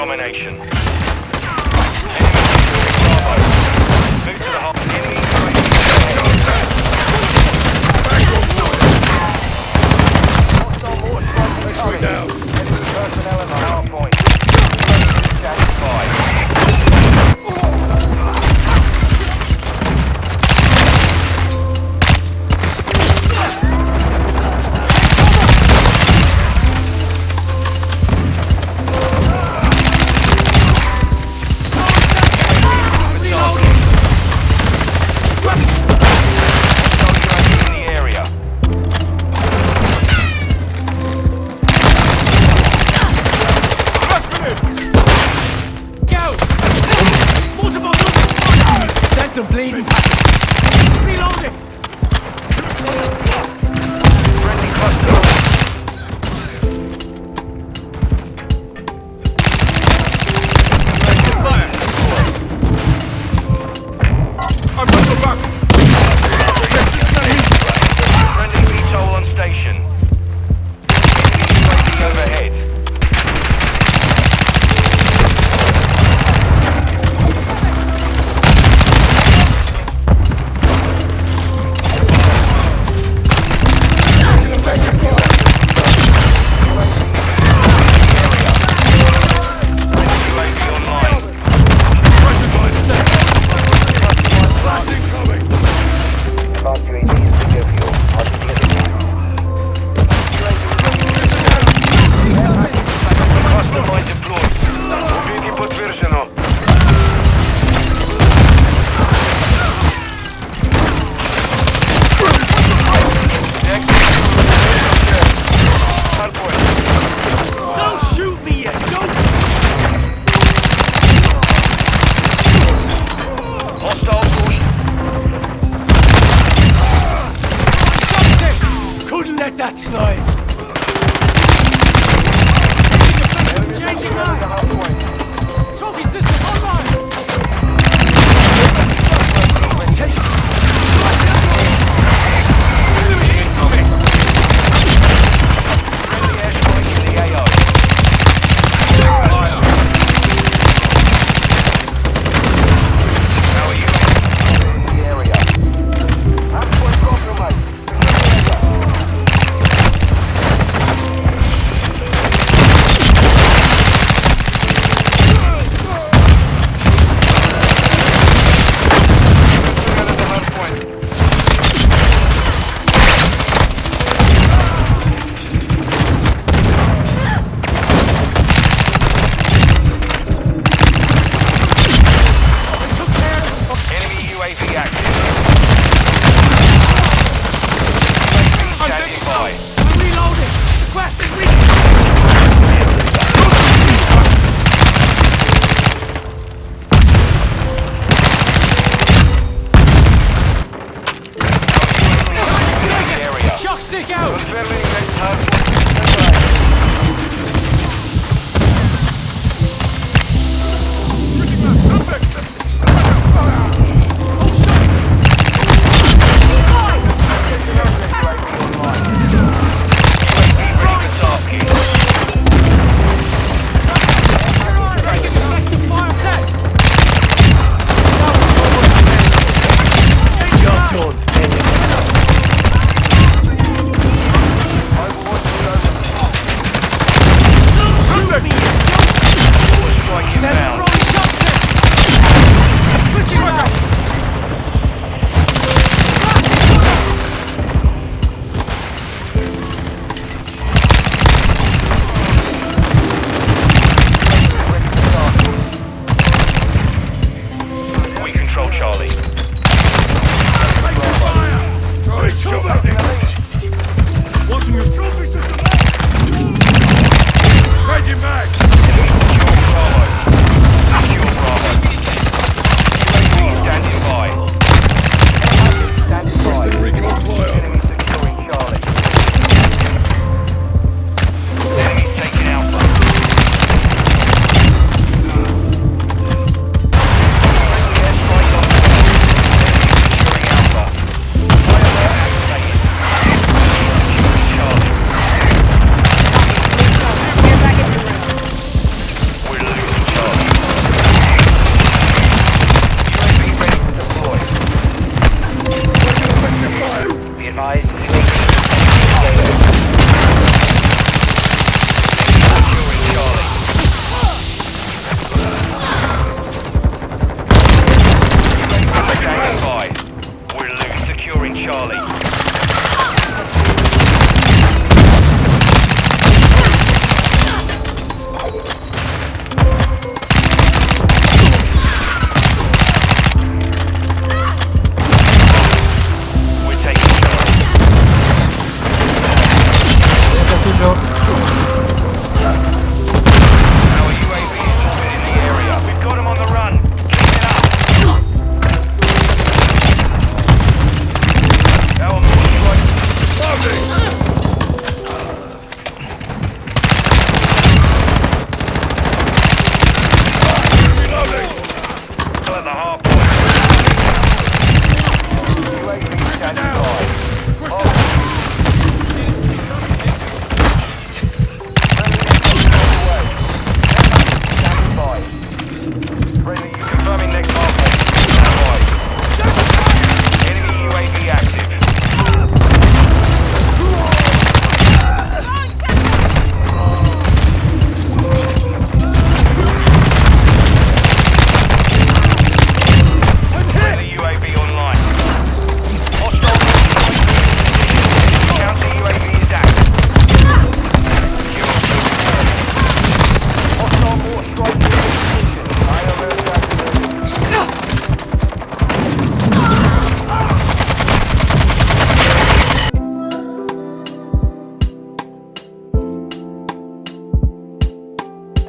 domination. Sent them bleeding. Couldn't let